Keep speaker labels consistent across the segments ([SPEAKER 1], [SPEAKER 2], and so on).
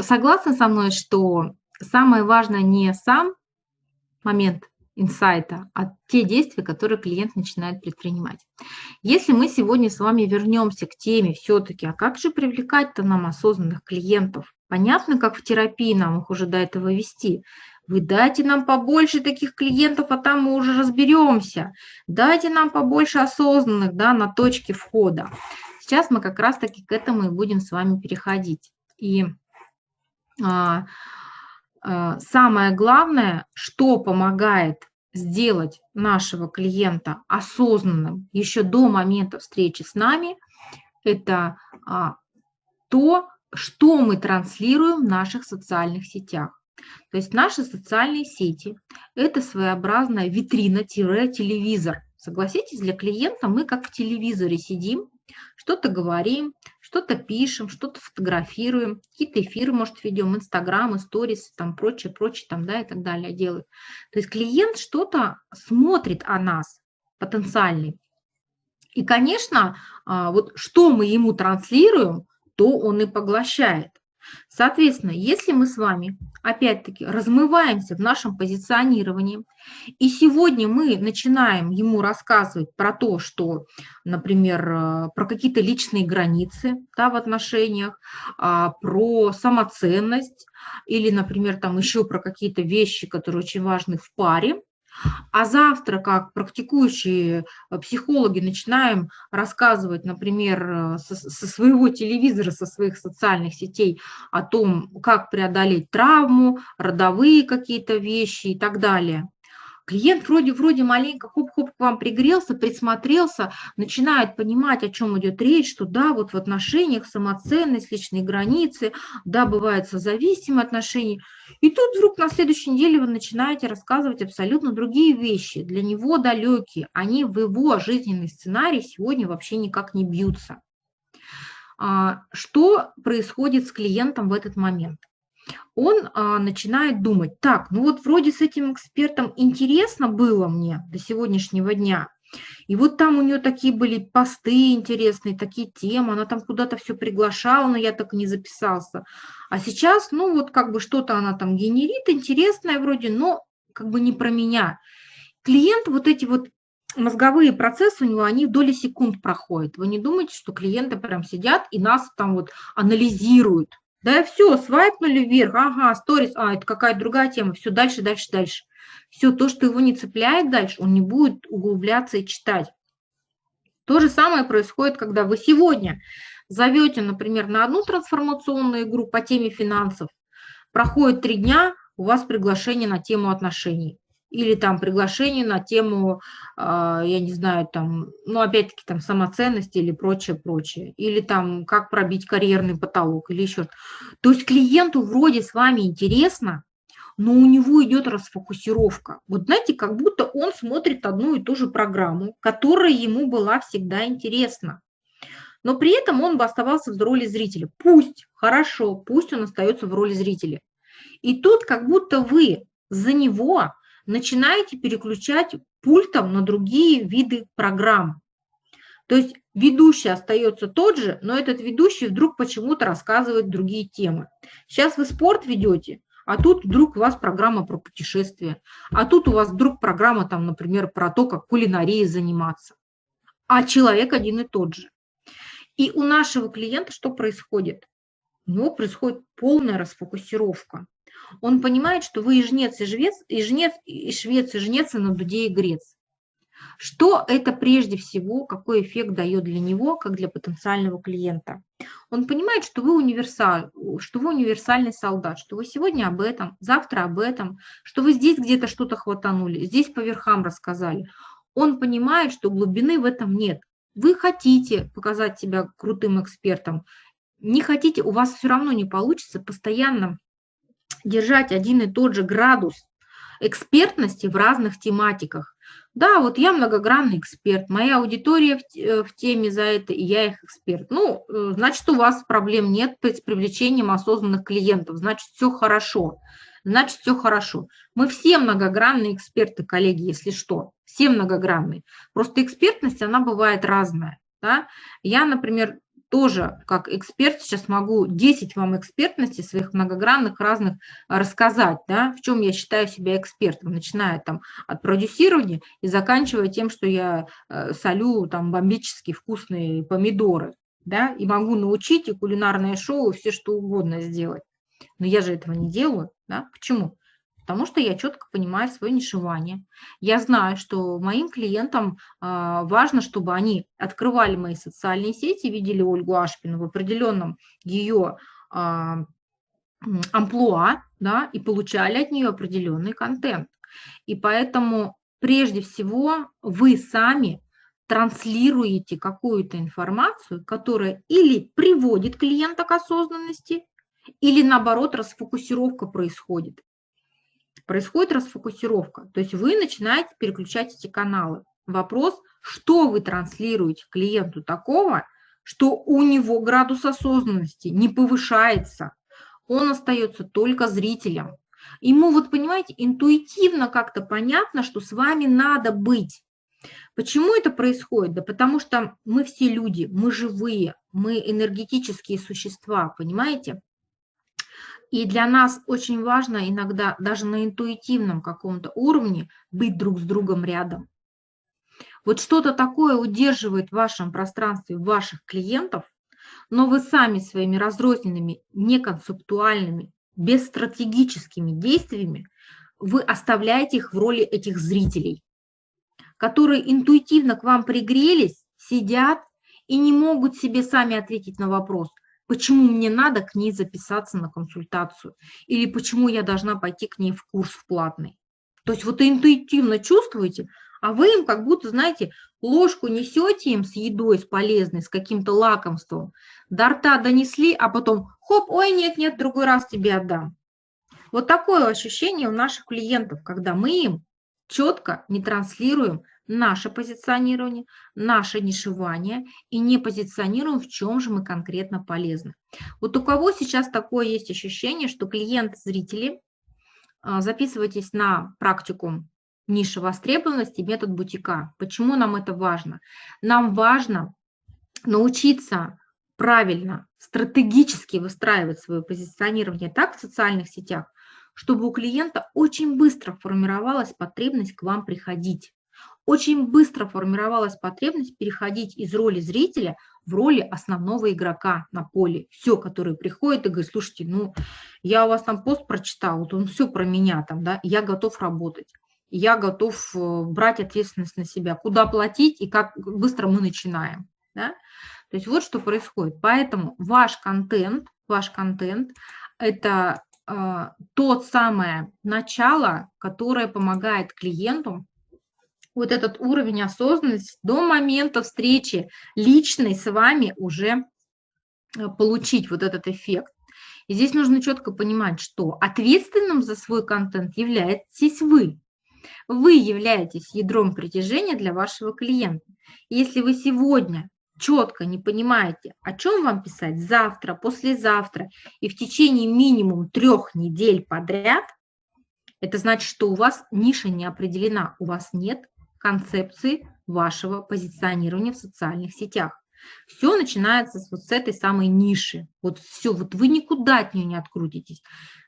[SPEAKER 1] согласны со мной, что самое важное не сам момент инсайта, а те действия, которые клиент начинает предпринимать. Если мы сегодня с вами вернемся к теме все-таки, а как же привлекать-то нам осознанных клиентов? Понятно, как в терапии нам их уже до этого вести. Вы дайте нам побольше таких клиентов, а там мы уже разберемся. Дайте нам побольше осознанных да, на точке входа. Сейчас мы как раз-таки к этому и будем с вами переходить. И самое главное, что помогает сделать нашего клиента осознанным еще до момента встречи с нами, это а, то, что мы транслируем в наших социальных сетях. То есть наши социальные сети – это своеобразная витрина-телевизор. Согласитесь, для клиента мы как в телевизоре сидим, что-то говорим, что-то пишем, что-то фотографируем, какие-то эфиры, может, ведем, Инстаграм, сторис, там прочее, прочее, там, да, и так далее делают. То есть клиент что-то смотрит о нас, потенциальный. И, конечно, а, вот что мы ему транслируем, то он и поглощает. Соответственно, если мы с вами, опять-таки, размываемся в нашем позиционировании, и сегодня мы начинаем ему рассказывать про то, что, например, э, про какие-то личные границы да, в отношениях, а, про самоценность, или, например, там еще про какие-то вещи, которые очень важны в паре, а завтра, как практикующие э, психологи, начинаем рассказывать, например, э, со, со своего телевизора, со своих социальных сетей о том, как преодолеть травму, родовые какие-то вещи и так далее. Клиент вроде-вроде маленько хоп-хоп к вам пригрелся, присмотрелся, начинает понимать, о чем идет речь, что да, вот в отношениях самоценность, личные границы, да, бывают созависимые отношения. И тут вдруг на следующей неделе вы начинаете рассказывать абсолютно другие вещи, для него далекие, они в его жизненный сценарий сегодня вообще никак не бьются. А, что происходит с клиентом в этот момент? Он а, начинает думать, так, ну вот вроде с этим экспертом интересно было мне до сегодняшнего дня, и вот там у нее такие были посты интересные, такие темы, она там куда-то все приглашала, но я так и не записался. А сейчас, ну вот как бы что-то она там генерит, интересное вроде, но как бы не про меня. Клиент вот эти вот мозговые процессы у него, они в доли секунд проходят. Вы не думаете, что клиенты прям сидят и нас там вот анализируют, да, все, свайпнули вверх, ага, сторис, а, это какая-то другая тема, все, дальше, дальше, дальше. Все, то, что его не цепляет дальше, он не будет углубляться и читать. То же самое происходит, когда вы сегодня зовете, например, на одну трансформационную игру по теме финансов, проходит три дня, у вас приглашение на тему отношений или там приглашение на тему, а, я не знаю, там, ну, опять-таки, там, самоценности или прочее, прочее, или там, как пробить карьерный потолок, или еще что-то. То есть клиенту вроде с вами интересно, но у него идет расфокусировка. Вот знаете, как будто он смотрит одну и ту же программу, которая ему была всегда интересна. Но при этом он бы оставался в роли зрителя. Пусть, хорошо, пусть он остается в роли зрителя. И тут как будто вы за него начинаете переключать пультом на другие виды программ. То есть ведущий остается тот же, но этот ведущий вдруг почему-то рассказывает другие темы. Сейчас вы спорт ведете, а тут вдруг у вас программа про путешествия, а тут у вас вдруг программа, там, например, про то, как кулинарией заниматься. А человек один и тот же. И у нашего клиента что происходит? У него происходит полная расфокусировка. Он понимает, что вы и жнец, и жнец, и жнец, и швец, и жнец, и на дуде, и грец. Что это прежде всего, какой эффект дает для него, как для потенциального клиента? Он понимает, что вы, универсаль, что вы универсальный солдат, что вы сегодня об этом, завтра об этом, что вы здесь где-то что-то хватанули, здесь по верхам рассказали. Он понимает, что глубины в этом нет. Вы хотите показать себя крутым экспертом, не хотите, у вас все равно не получится постоянно держать один и тот же градус экспертности в разных тематиках. Да, вот я многогранный эксперт, моя аудитория в, э, теме за это, и я их эксперт. Ну, э, значит, у вас проблем нет с привлечением осознанных клиентов, значит, все хорошо. Значит, все хорошо. Мы все многогранные эксперты, коллеги, если что. Все многогранные. Просто экспертность, она бывает разная. Да? Я, например, тоже как эксперт сейчас могу 10 вам экспертностей своих многогранных разных рассказать, да, в чем я считаю себя экспертом, начиная там от продюсирования и заканчивая тем, что я э, солю там бомбические вкусные помидоры, да, и могу научить и кулинарное шоу, и все что угодно сделать. Но я же этого не делаю, да, почему? Потому что я четко понимаю свое нишевание. Я знаю, что моим клиентам а, важно, чтобы они открывали мои социальные сети, видели Ольгу Ашпину в определенном ее а, амплуа, да, и получали от нее определенный контент. И поэтому прежде всего вы сами транслируете какую-то информацию, которая или приводит клиента к осознанности, или наоборот расфокусировка происходит происходит расфокусировка. То есть вы начинаете переключать эти каналы. Вопрос, что вы транслируете клиенту такого, что у него градус осознанности не повышается, он остается только зрителем. Ему, вот понимаете, интуитивно как-то понятно, что с вами надо быть. Почему это происходит? Да потому что мы все люди, мы живые, мы энергетические существа, понимаете? И для нас очень важно иногда даже на интуитивном каком-то уровне быть друг с другом рядом. Вот что-то такое удерживает в вашем пространстве ваших клиентов, но вы сами своими разрозненными, неконцептуальными, бесстратегическими действиями вы оставляете их в роли этих зрителей, которые интуитивно к вам пригрелись, сидят и не могут себе сами ответить на вопрос, почему мне надо к ней записаться на консультацию, или почему я должна пойти к ней в курс в платный. То есть вот интуитивно чувствуете, а вы им как будто, знаете, ложку несете им с едой, с полезной, с каким-то лакомством, до рта донесли, а потом хоп, ой, нет, нет, другой раз тебе отдам. Вот такое ощущение у наших клиентов, когда мы им четко не транслируем наше позиционирование, наше нишевание и не позиционируем, в чем же мы конкретно полезны. Вот у кого сейчас такое есть ощущение, что клиент-зрители, а, записывайтесь на практику ниша востребованности, метод бутика. Почему нам это важно? Нам важно научиться правильно, стратегически выстраивать свое позиционирование так в социальных сетях, чтобы у клиента очень быстро формировалась потребность к вам приходить очень быстро формировалась потребность переходить из роли зрителя в роли основного игрока на поле. Все, который приходит и говорит, слушайте, ну, я у вас там пост прочитал, вот он все про меня там, да, я готов работать, я готов э, брать ответственность на себя, куда платить и как быстро мы начинаем, да. То есть вот что происходит. Поэтому ваш контент, ваш контент – это э, тот самое начало, которое помогает клиенту вот этот уровень осознанности до момента встречи личной с вами уже э, получить вот этот эффект. И здесь нужно четко понимать, что ответственным за свой контент являетесь вы. Вы являетесь ядром притяжения для вашего клиента. если вы сегодня четко не понимаете, о чем вам писать завтра, послезавтра и в течение минимум трех недель подряд, это значит, что у вас ниша не определена, у вас нет концепции вашего позиционирования в социальных сетях. Все начинается вот с этой самой ниши. Вот все, вот вы никуда от нее не открутитесь.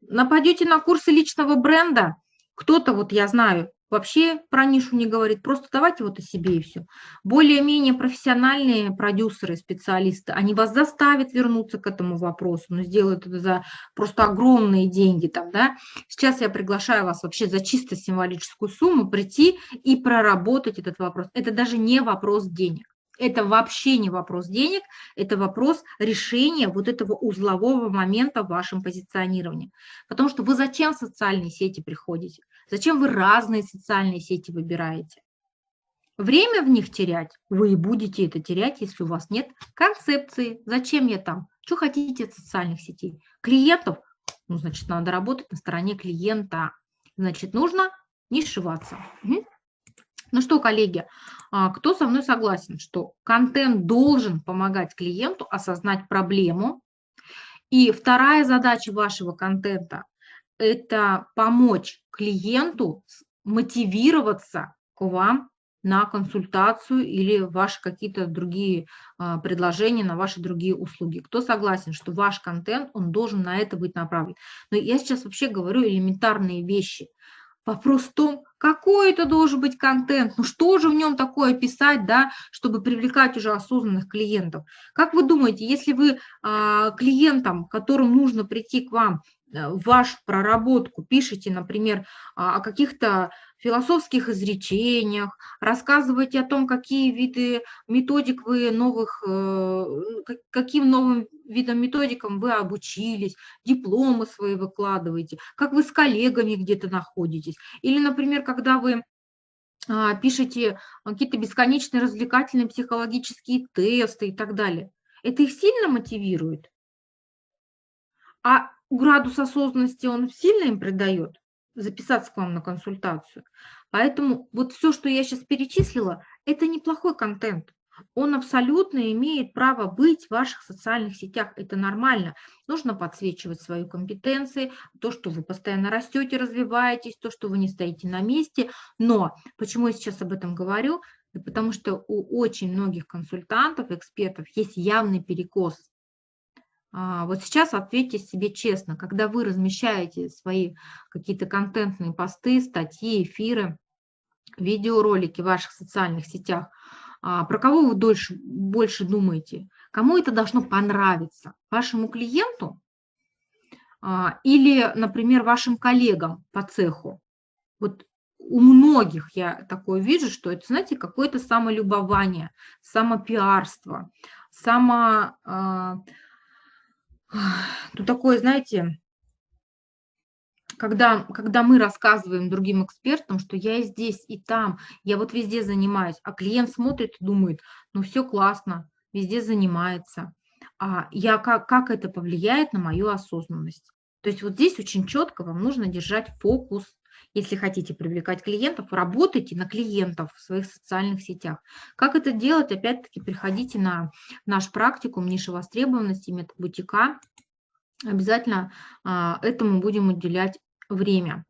[SPEAKER 1] Нападете на курсы личного бренда, кто-то, вот я знаю, вообще про нишу не говорит, просто давайте вот о себе и все. Более-менее профессиональные продюсеры, специалисты, они вас заставят вернуться к этому вопросу, но сделают это за просто огромные деньги там, да. Сейчас я приглашаю вас вообще за чисто символическую сумму прийти и проработать этот вопрос. Это даже не вопрос денег. Это вообще не вопрос денег, это вопрос решения вот этого узлового момента в вашем позиционировании. Потому что вы зачем в социальные сети приходите? Зачем вы разные социальные сети выбираете? Время в них терять, вы и будете это терять, если у вас нет концепции. Зачем я там? Что хотите от социальных сетей? Клиентов? Ну, значит, надо работать на стороне клиента. Значит, нужно не сшиваться. Угу. Ну что, коллеги, а, кто со мной согласен, что контент должен помогать клиенту осознать проблему? И вторая задача вашего контента – это помочь клиенту мотивироваться к вам на консультацию или ваши какие-то другие а, предложения, на ваши другие услуги. Кто согласен, что ваш контент, он должен на это быть направлен. Но я сейчас вообще говорю элементарные вещи. Вопрос в том, какой это должен быть контент, ну что же в нем такое писать, да, чтобы привлекать уже осознанных клиентов. Как вы думаете, если вы а, клиентам, которым нужно прийти к вам, вашу проработку пишите, например, о каких-то философских изречениях, рассказывайте о том, какие виды методик вы новых, э, каким новым видам методикам вы обучились, дипломы свои выкладываете, как вы с коллегами где-то находитесь. Или, например, когда вы а, пишете какие-то бесконечные развлекательные психологические тесты и так далее. Это их сильно мотивирует? А градус осознанности он сильно им придает записаться к вам на консультацию. Поэтому вот все, что я сейчас перечислила, это неплохой контент. Он абсолютно имеет право быть в ваших социальных сетях. Это нормально. Нужно подсвечивать свои компетенции, то, что вы постоянно растете, развиваетесь, то, что вы не стоите на месте. Но почему я сейчас об этом говорю? Потому что у очень многих консультантов, экспертов есть явный перекос вот сейчас ответьте себе честно, когда вы размещаете свои какие-то контентные посты, статьи, эфиры, видеоролики в ваших социальных сетях, а, про кого вы дольше, больше думаете? Кому это должно понравиться? Вашему клиенту а, или, например, вашим коллегам по цеху? Вот у многих я такое вижу, что это, знаете, какое-то самолюбование, самопиарство, само ну, такое, знаете, когда, когда мы рассказываем другим экспертам, что я и здесь, и там, я вот везде занимаюсь, а клиент смотрит и думает, ну все классно, везде занимается, а я, как, как это повлияет на мою осознанность. То есть вот здесь очень четко вам нужно держать фокус если хотите привлекать клиентов, работайте на клиентов в своих социальных сетях. Как это делать? Опять-таки приходите на наш практикум ниши востребованности, метод бутика. Обязательно а, этому будем уделять время.